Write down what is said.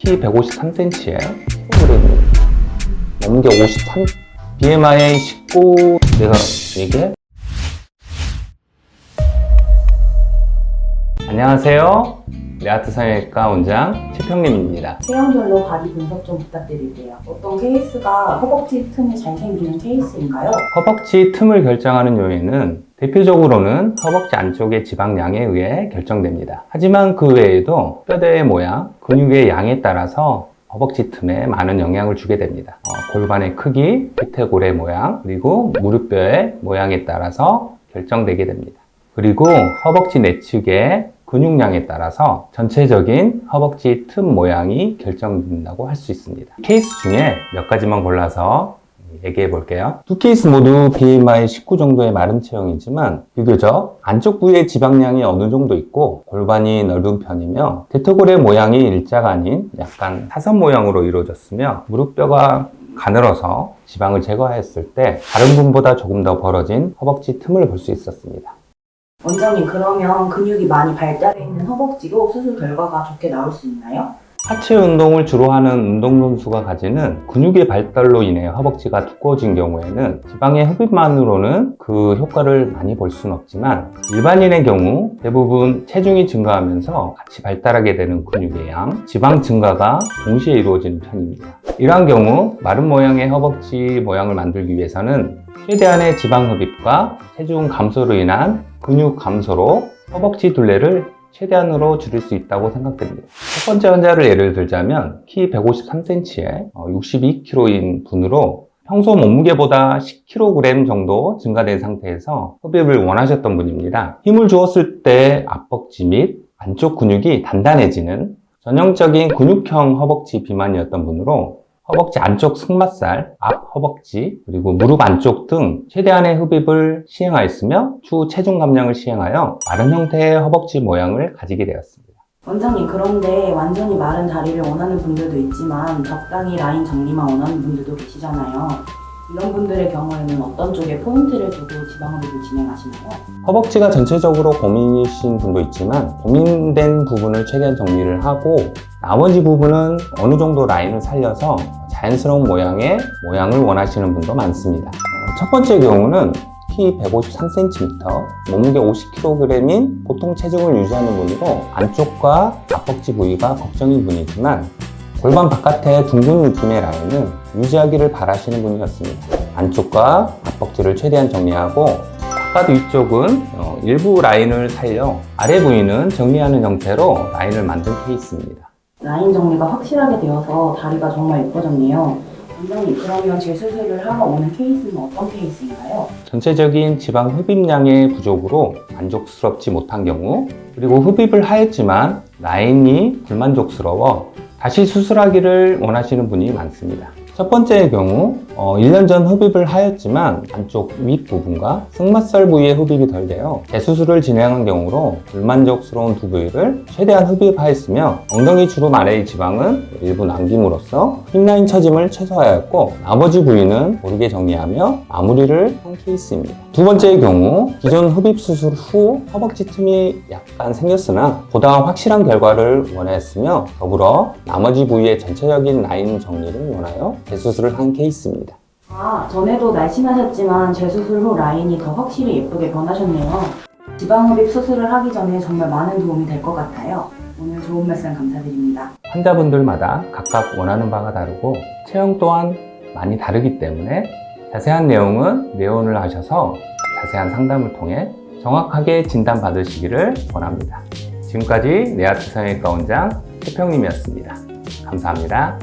키 153cm에 그리고 몸무게 53 BMI 19 내가 얘기해? 안녕하세요 레아트 성형외과 원장 최평림입니다 체형별로 바디 분석 좀 부탁드릴게요. 어떤 케이스가 허벅지 틈이 잘 생기는 케이스인가요? 허벅지 틈을 결정하는 요인은 대표적으로는 허벅지 안쪽의 지방량에 의해 결정됩니다. 하지만 그 외에도 뼈대의 모양, 근육의 양에 따라서 허벅지 틈에 많은 영향을 주게 됩니다. 어, 골반의 크기, 대퇴골의 모양, 그리고 무릎뼈의 모양에 따라서 결정되게 됩니다. 그리고 허벅지 내측의 근육량에 따라서 전체적인 허벅지 틈 모양이 결정된다고 할 수 있습니다. 케이스 중에 몇 가지만 골라서 얘기해 볼게요. 두 케이스 모두 BMI 19 정도의 마른 체형이지만 비교적 안쪽 부위의 지방량이 어느 정도 있고 골반이 넓은 편이며 대퇴골의 모양이 일자가 아닌 약간 사선 모양으로 이루어졌으며 무릎뼈가 가늘어서 지방을 제거했을 때 다른 분보다 조금 더 벌어진 허벅지 틈을 볼 수 있었습니다. 원장님 그러면 근육이 많이 발달해 있는 허벅지도 수술 결과가 좋게 나올 수 있나요? 하체 운동을 주로 하는 운동선수가 가지는 근육의 발달로 인해 허벅지가 두꺼워진 경우에는 지방의 흡입만으로는 그 효과를 많이 볼 수는 없지만 일반인의 경우 대부분 체중이 증가하면서 같이 발달하게 되는 근육의 양, 지방 증가가 동시에 이루어지는 편입니다. 이러한 경우 마른 모양의 허벅지 모양을 만들기 위해서는 최대한의 지방 흡입과 체중 감소로 인한 근육 감소로 허벅지 둘레를 최대한으로 줄일 수 있다고 생각됩니다. 첫 번째 환자를 예를 들자면 키 153cm에 62kg인 분으로 평소 몸무게보다 10kg 정도 증가된 상태에서 흡입을 원하셨던 분입니다. 힘을 주었을 때 앞벅지 및 안쪽 근육이 단단해지는 전형적인 근육형 허벅지 비만이었던 분으로 허벅지 안쪽 승마살, 앞 허벅지, 그리고 무릎 안쪽 등 최대한의 흡입을 시행하였으며 추후 체중 감량을 시행하여 마른 형태의 허벅지 모양을 가지게 되었습니다. 원장님 그런데 완전히 마른 다리를 원하는 분들도 있지만 적당히 라인 정리만 원하는 분들도 계시잖아요. 이런 분들의 경우에는 어떤 쪽에 포인트를 두고 지방흡입을 진행하시나요? 허벅지가 전체적으로 고민이신 분도 있지만 고민된 부분을 최대한 정리를 하고 나머지 부분은 어느 정도 라인을 살려서 자연스러운 모양의 모양을 원하시는 분도 많습니다. 어, 첫 번째 경우는 키 153cm, 몸무게 50kg인 보통 체중을 유지하는 분이고 안쪽과 앞벅지 부위가 걱정인 분이지만 골반 바깥의 둥근 느낌의 라인은 유지하기를 바라시는 분이었습니다. 안쪽과 앞벅지를 최대한 정리하고 바깥 위쪽은 어, 일부 라인을 살려 아래 부위는 정리하는 형태로 라인을 만든 케이스입니다. 라인 정리가 확실하게 되어서 다리가 정말 예뻐졌네요. 원장님 그러면 재수술을 하러 오는 케이스는 어떤 케이스인가요? 전체적인 지방 흡입량의 부족으로 만족스럽지 못한 경우 그리고 흡입을 하였지만 라인이 불만족스러워 다시 수술하기를 원하시는 분이 많습니다. 첫 번째의 경우 어, 1년 전 흡입을 하였지만 안쪽 윗부분과 승마살 부위에 흡입이 덜 되어 재수술을 진행한 경우로 불만족스러운 두 부위를 최대한 흡입하였으며 엉덩이 주름 아래의 지방은 일부 남김으로써 힙라인 처짐을 최소화하였고 나머지 부위는 고르게 정리하며 마무리를 한 케이스입니다. 두 번째의 경우 기존 흡입 수술 후 허벅지 틈이 약간 생겼으나 보다 확실한 결과를 원하였으며 더불어 나머지 부위의 전체적인 라인 정리를 원하여 재수술을 한 케이스입니다. 아, 전에도 말씀하셨지만 재수술 후 라인이 더 확실히 예쁘게 변하셨네요. 지방흡입 수술을 하기 전에 정말 많은 도움이 될 것 같아요. 오늘 좋은 말씀 감사드립니다. 환자분들마다 각각 원하는 바가 다르고 체형 또한 많이 다르기 때문에 자세한 내용은 내원을 하셔서 자세한 상담을 통해 정확하게 진단받으시기를 원합니다. 지금까지 네아트 성형외과 원장 최평님이었습니다. 감사합니다.